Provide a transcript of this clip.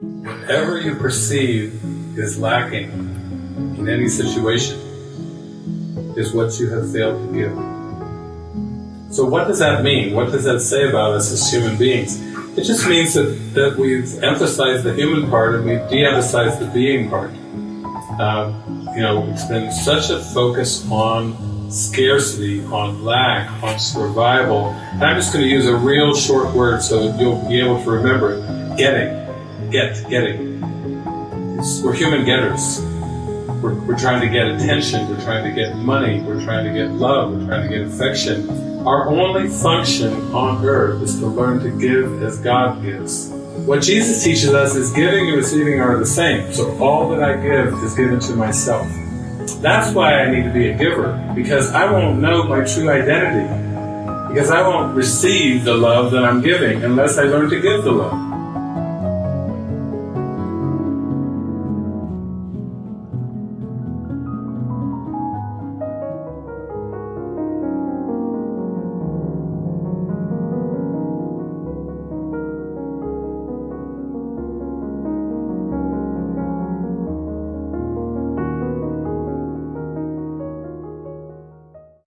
Whatever you perceive is lacking in any situation is what you have failed to give. So what does that mean? What does that say about us as human beings? It just means that, that we've emphasized the human part and we've de-emphasized the being part. Um, you know, it's been such a focus on scarcity, on lack, on survival. And I'm just going to use a real short word so that you'll be able to remember it. Getting. Get. Getting. We're human getters. We're, we're trying to get attention, we're trying to get money, we're trying to get love, we're trying to get affection. Our only function on earth is to learn to give as God gives. What Jesus teaches us is giving and receiving are the same. So all that I give is given to myself. That's why I need to be a giver, because I won't know my true identity. Because I won't receive the love that I'm giving unless I learn to give the love.